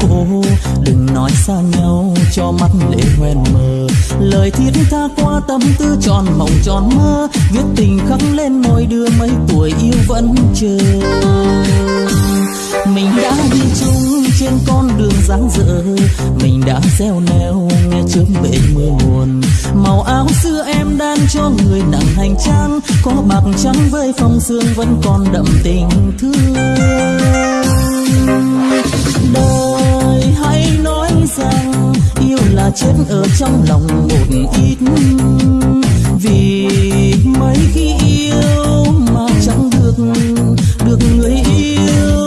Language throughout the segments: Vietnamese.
cô đừng nói xa nhau cho mắt lệ hoen mờ. Lời thiết tha qua tâm tư tròn mộng tròn mơ. Viết tình khắc lên môi đưa mấy tuổi yêu vẫn chờ. Mình đã đi chung trên con đường dáng dở. Mình đã gieo neo nghe chớm bể mưa buồn, màu áo xưa em đan cho người nặng hành trang. Có bạc trắng với phong sương vẫn còn đậm tình thương. Đời rằng yêu là chết ở trong lòng một ít. Vì mấy khi yêu mà chẳng được được người yêu.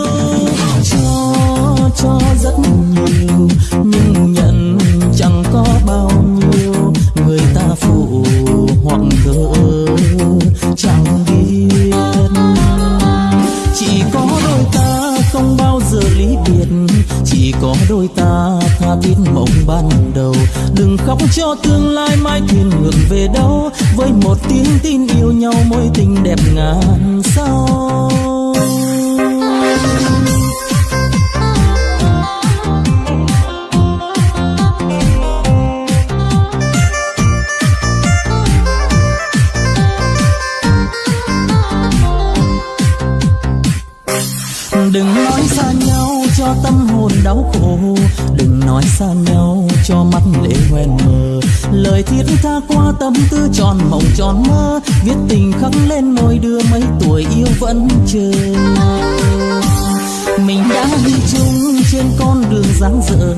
đừng khóc cho tương lai mai thuyền ngược về đâu. Với một tiếng tin yêu nhau mối tình đẹp ngàn sao. tâm hồn đau khổ. Đừng nói xa nhau, cho mắt lệ hoen mờ. Lời thiết tha qua tâm tư tròn mộng tròn mơ. Viết tình khắc lên môi đưa mấy tuổi yêu vẫn chờ. Mình đã đi chung trên con đường dáng dở.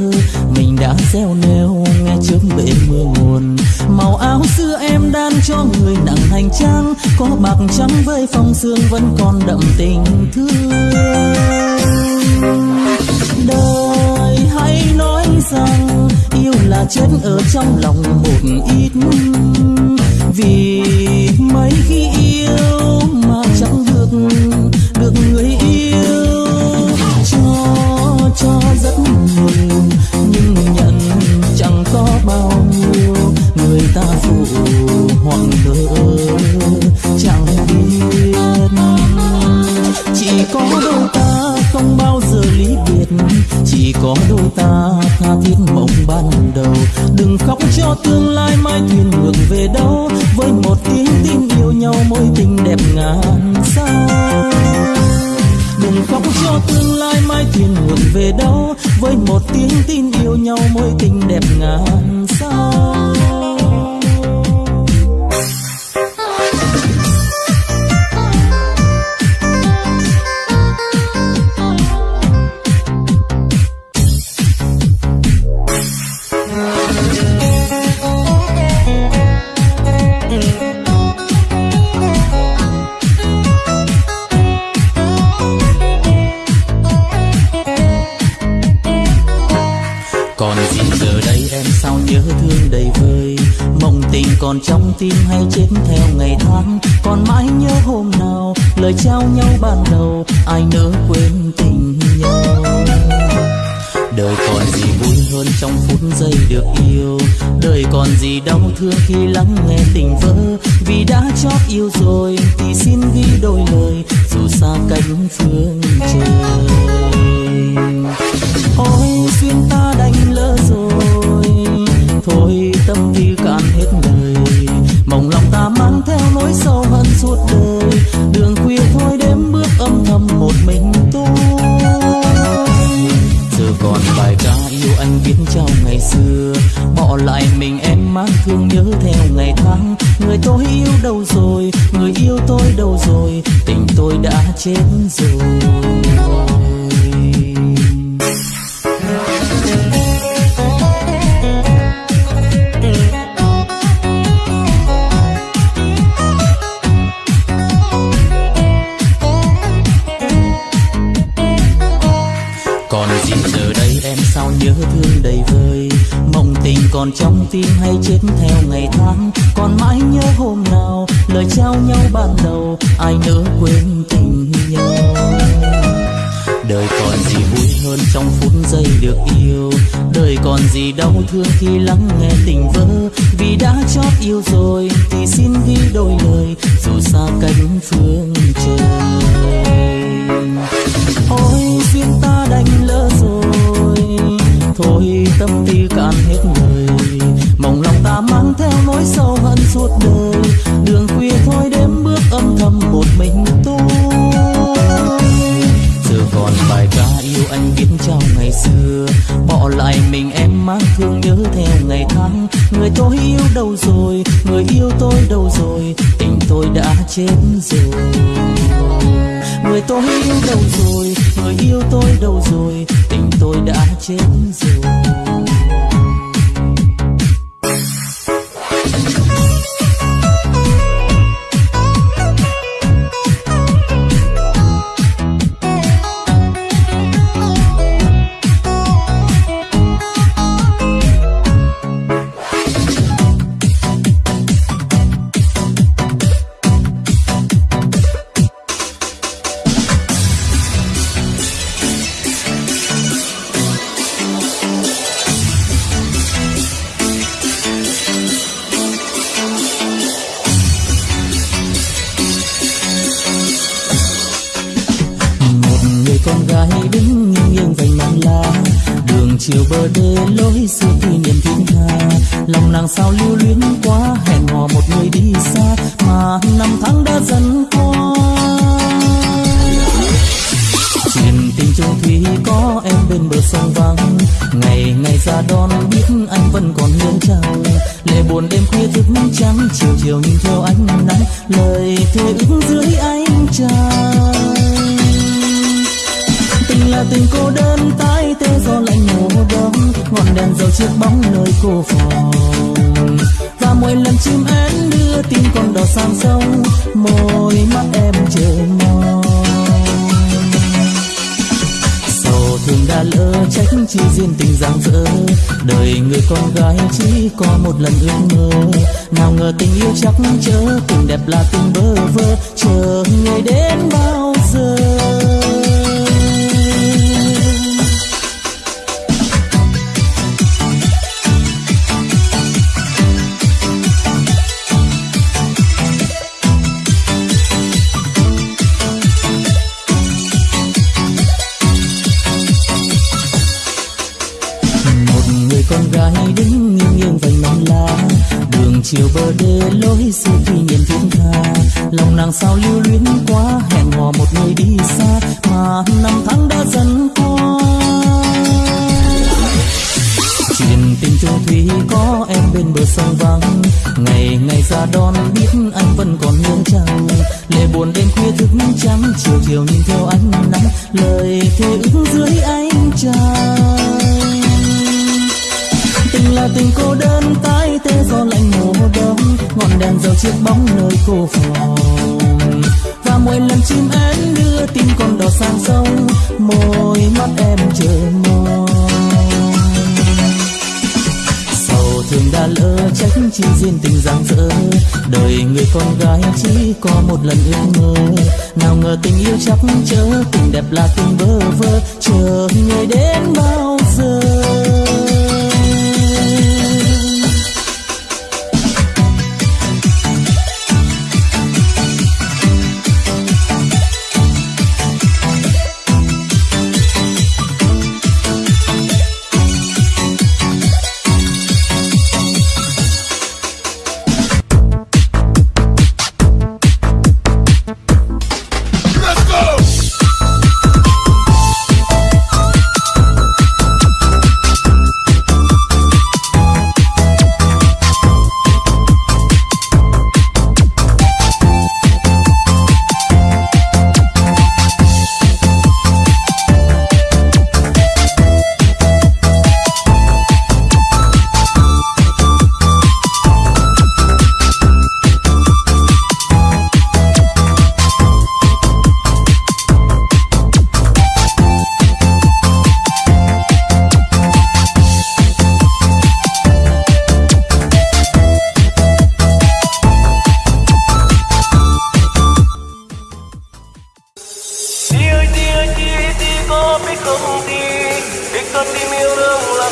Mình đã gieo neo, nghe chớp bể mưa nguồn. Màu áo xưa em đan cho người nặng hành trang. Có bạc trắng với phong sương vẫn còn đậm tình thương đời, hãy nói rằng yêu là chết ở trong lòng một ít vì mấy khi yêu mà chẳng được được người yêu. Cho cho rất nhiều, nhưng nhận chẳng có bao nhiêu. Người ta phụ hoàng đời. tha thiết mộng ban đầu. Đừng khóc cho tương lai mai thuyền ngược về đâu. Với một tiếng tin yêu nhau, mối tình đẹp ngàn sao đừng khóc cho tương lai mai thuyền ngược về đâu. Với một tiếng tin yêu nhau, mối tình đẹp ngàn sao bỏ lại mình em mang thương nhớ theo ngày tháng. Người tôi yêu đâu rồi? Người yêu tôi đâu rồi? Tình tôi đã chết rồi. Còn tim hay chết theo ngày tháng. Còn mãi nhớ hôm nào, lời trao nhau ban đầu, ai nỡ quên tình nhau. Đời còn gì vui hơn trong phút giây được yêu. Đời còn gì đau thương khi lắng người tôi yêu đâu rồi? Người yêu tôi đâu rồi? Tình tôi đã chết rồi. thấy sự tư niềm thiên hà lòng nàng sao lưu luyến quá, hẹn hò một người đi xa, mà năm tháng đã dần qua. Truyền tình chung thủy có em bên bờ sông vắng, ngày ngày ra đón biết anh vẫn còn hiến chăng lệ buồn đêm khuya thức trắng, chiều chiều nhìn theo anh nắng, lời thề ước dưới ánh trăng. Tình là tình cô đơn tái tê do lạnh mùa đông ngọn đèn dầu chiếc bóng nơi cô phòng. Và mỗi lần chim én đưa tin con đỏ sang sông, môi mắt em chờ mong. Sầu thương đã lỡ trách chi duyên tình giang dở, đời người con gái chỉ có một lần ước mơ. Nào ngờ tình yêu chắc chớ, tình đẹp là tình bơ vơ, chờ người đến bao giờ. chiều bờ đê lối xưa khi nhìn thiên tha lòng nàng sao lưu luyến quá, hẹn hò một người đi xa, mà năm tháng đã dần qua. Chuyện tình chung thủy có em bên bờ sông vắng. Ngày ngày ra đón biết anh vẫn còn hương trăng lệ buồn đêm khuya thức trắng, chiều chiều nhìn theo ánh nắng. Lời thề ước dưới ánh trăng tình cô đơn tái tê do lạnh mùa đông ngọn đèn dầu chiếc bóng nơi cô phòng. Và mỗi lần chim én đưa tin con đỏ sang sông, môi mắt em chờ mong. Sầu thương đã lỡ trách chi riêng tình giang dở đời người con gái chỉ có một lần ước mơ. Nào ngờ tình yêu chắc chớ, tình đẹp là tình bơ vơ, chờ người đến bao giờ. Casi mi ora un la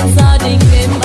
it's all ding.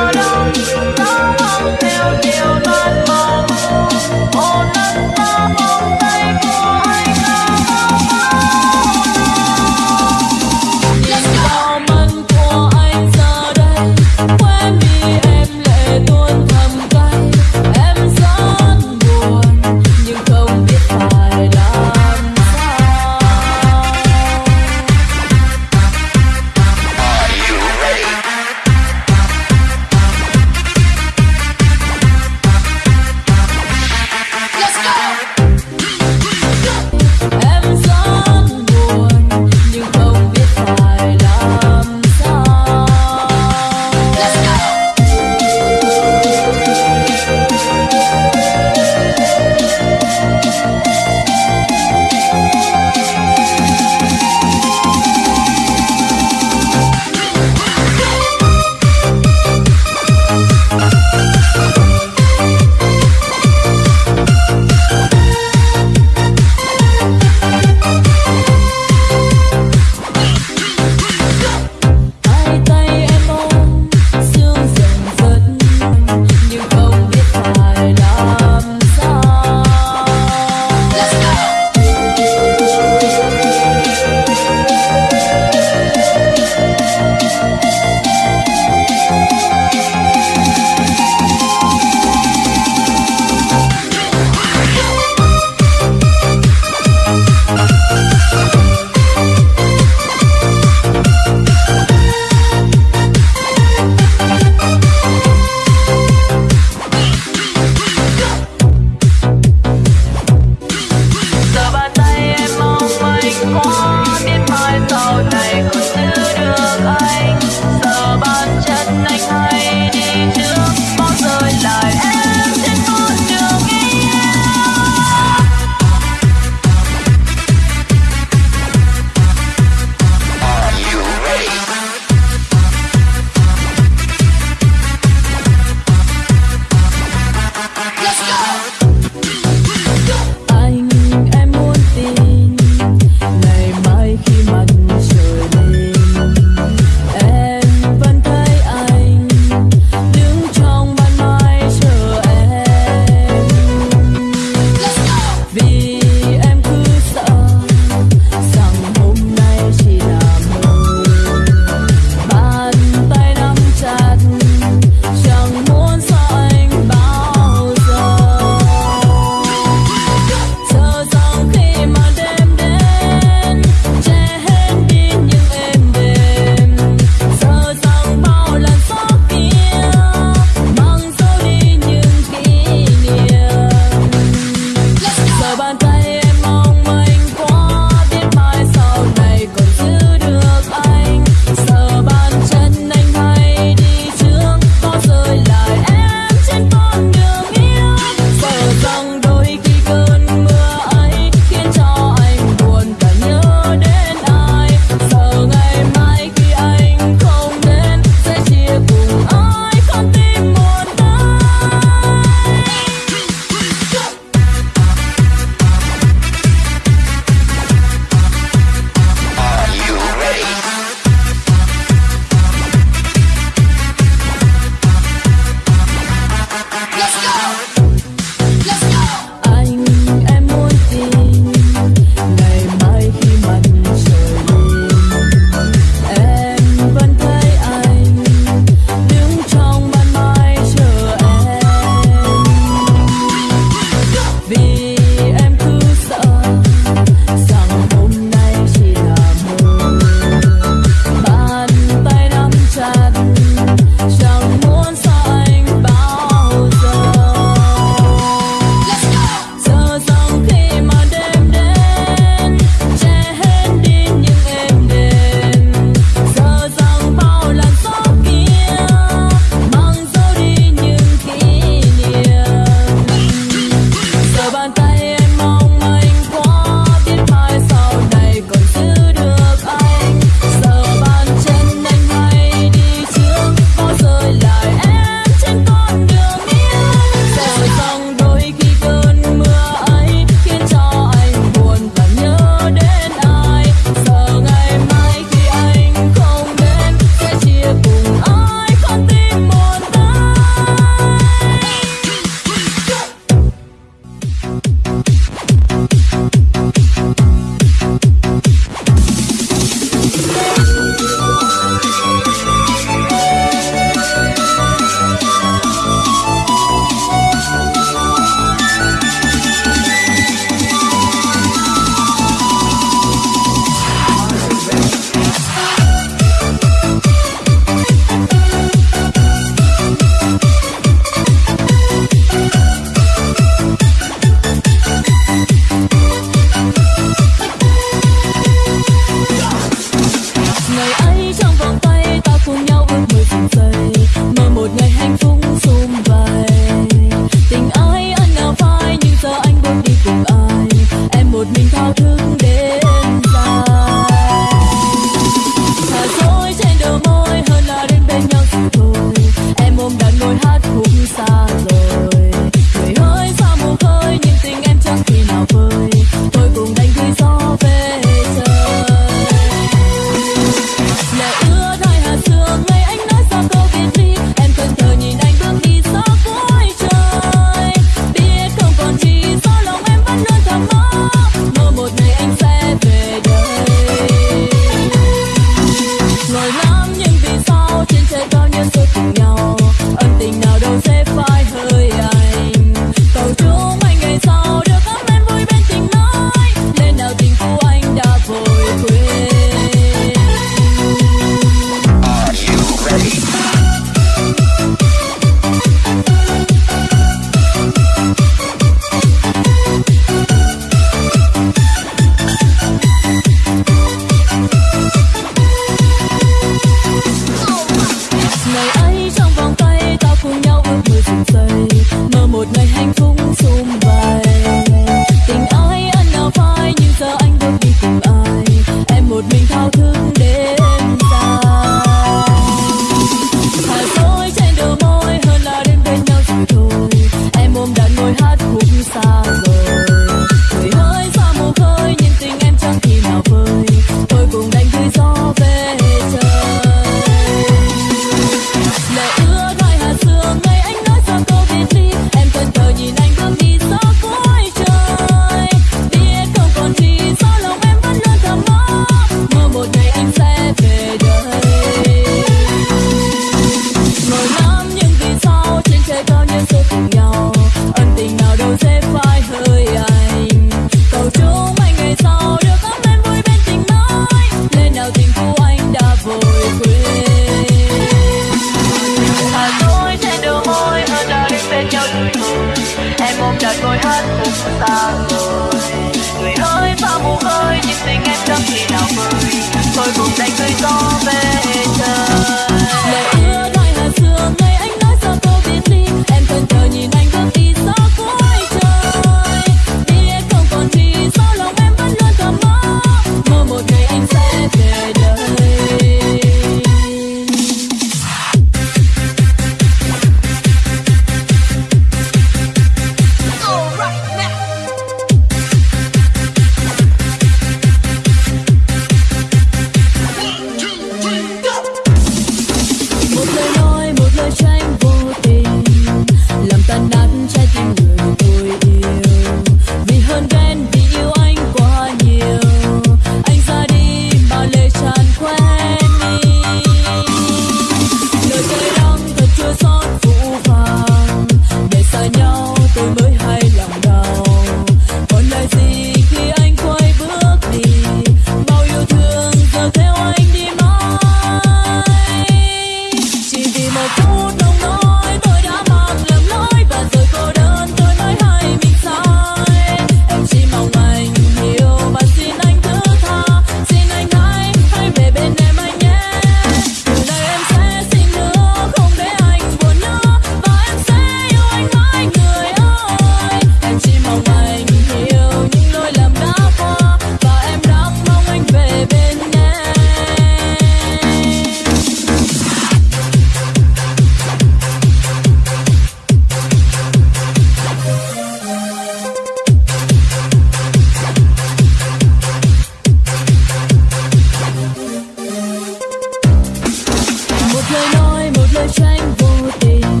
tranh vô tình.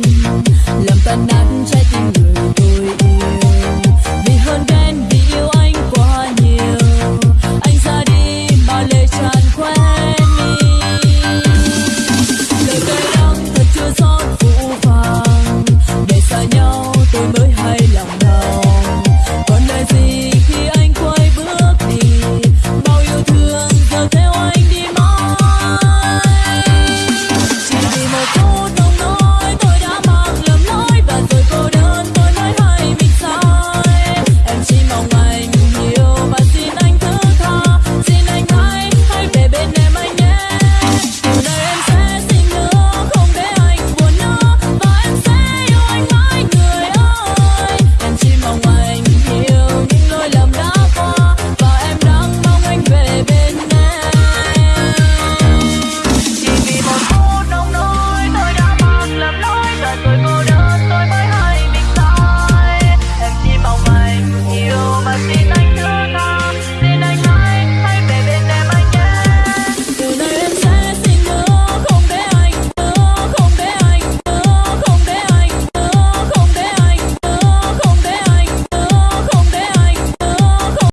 Làm tan nát trái tim người